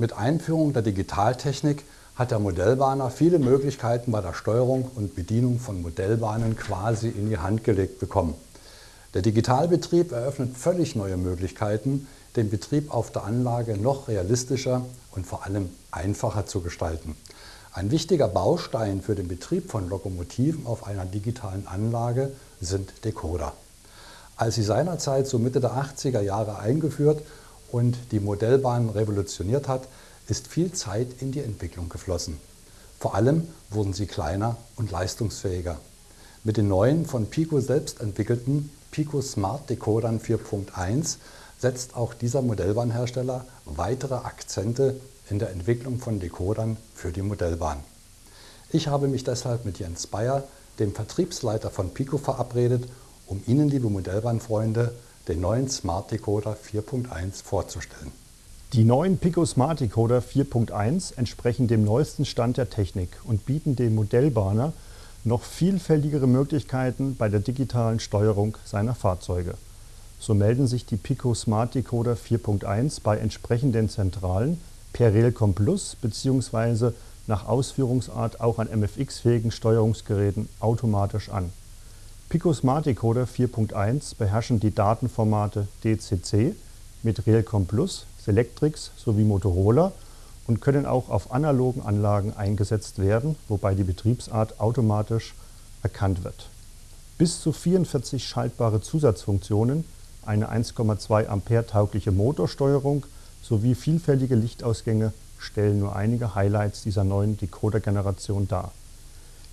Mit Einführung der Digitaltechnik hat der Modellbahner viele Möglichkeiten bei der Steuerung und Bedienung von Modellbahnen quasi in die Hand gelegt bekommen. Der Digitalbetrieb eröffnet völlig neue Möglichkeiten, den Betrieb auf der Anlage noch realistischer und vor allem einfacher zu gestalten. Ein wichtiger Baustein für den Betrieb von Lokomotiven auf einer digitalen Anlage sind Decoder. Als sie seinerzeit so Mitte der 80er Jahre eingeführt und die Modellbahn revolutioniert hat, ist viel Zeit in die Entwicklung geflossen. Vor allem wurden sie kleiner und leistungsfähiger. Mit den neuen von Pico selbst entwickelten Pico Smart Decodern 4.1 setzt auch dieser Modellbahnhersteller weitere Akzente in der Entwicklung von Decodern für die Modellbahn. Ich habe mich deshalb mit Jens Bayer, dem Vertriebsleiter von Pico, verabredet, um Ihnen, liebe Modellbahnfreunde, den neuen Smart Decoder 4.1 vorzustellen. Die neuen Pico Smart Decoder 4.1 entsprechen dem neuesten Stand der Technik und bieten dem Modellbahner noch vielfältigere Möglichkeiten bei der digitalen Steuerung seiner Fahrzeuge. So melden sich die Pico Smart Decoder 4.1 bei entsprechenden Zentralen per Railcom Plus bzw. nach Ausführungsart auch an MFX-fähigen Steuerungsgeräten automatisch an. Pico Smart Decoder 4.1 beherrschen die Datenformate DCC mit Railcom Plus, Selectrix sowie Motorola und können auch auf analogen Anlagen eingesetzt werden, wobei die Betriebsart automatisch erkannt wird. Bis zu 44 schaltbare Zusatzfunktionen, eine 1,2 Ampere taugliche Motorsteuerung sowie vielfältige Lichtausgänge stellen nur einige Highlights dieser neuen Decoder-Generation dar.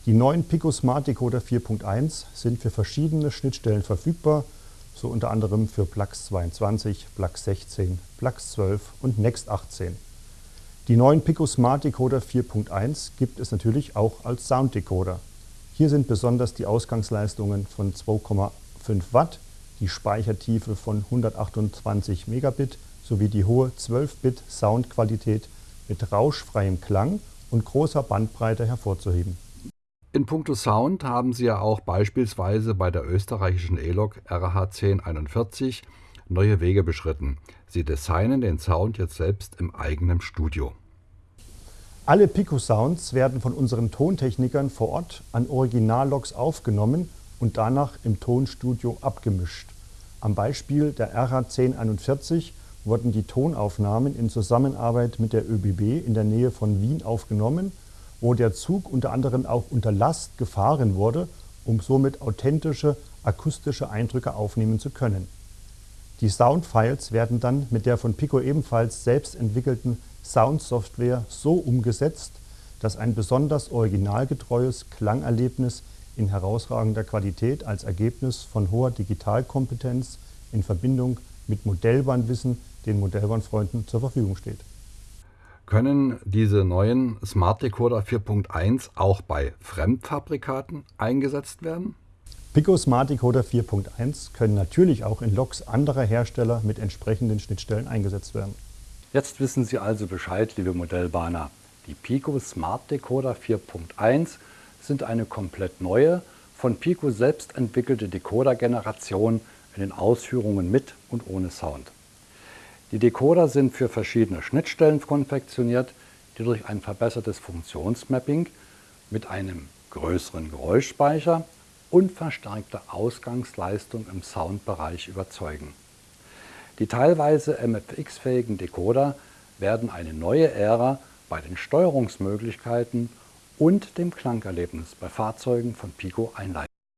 Die neuen Pico Smart Decoder 4.1 sind für verschiedene Schnittstellen verfügbar, so unter anderem für Plux 22, Plux 16, Plux 12 und Next 18. Die neuen Pico Smart Decoder 4.1 gibt es natürlich auch als Sound Decoder. Hier sind besonders die Ausgangsleistungen von 2,5 Watt, die Speichertiefe von 128 Megabit sowie die hohe 12-Bit Soundqualität mit rauschfreiem Klang und großer Bandbreite hervorzuheben. In puncto Sound haben Sie ja auch beispielsweise bei der österreichischen E-Lok RH 1041 neue Wege beschritten. Sie designen den Sound jetzt selbst im eigenen Studio. Alle Pico-Sounds werden von unseren Tontechnikern vor Ort an Originalloks aufgenommen und danach im Tonstudio abgemischt. Am Beispiel der RH 1041 wurden die Tonaufnahmen in Zusammenarbeit mit der ÖBB in der Nähe von Wien aufgenommen wo der Zug unter anderem auch unter Last gefahren wurde, um somit authentische akustische Eindrücke aufnehmen zu können. Die Soundfiles werden dann mit der von Pico ebenfalls selbst entwickelten Soundsoftware so umgesetzt, dass ein besonders originalgetreues Klangerlebnis in herausragender Qualität als Ergebnis von hoher Digitalkompetenz in Verbindung mit Modellbahnwissen den Modellbahnfreunden zur Verfügung steht. Können diese neuen Smart Decoder 4.1 auch bei Fremdfabrikaten eingesetzt werden? Pico Smart Decoder 4.1 können natürlich auch in Loks anderer Hersteller mit entsprechenden Schnittstellen eingesetzt werden. Jetzt wissen Sie also Bescheid, liebe Modellbahner. Die Pico Smart Decoder 4.1 sind eine komplett neue, von Pico selbst entwickelte Decoder-Generation in den Ausführungen mit und ohne Sound. Die Decoder sind für verschiedene Schnittstellen konfektioniert, die durch ein verbessertes Funktionsmapping mit einem größeren Geräuschspeicher und verstärkter Ausgangsleistung im Soundbereich überzeugen. Die teilweise MFX-fähigen Decoder werden eine neue Ära bei den Steuerungsmöglichkeiten und dem Klangerlebnis bei Fahrzeugen von Pico einleiten.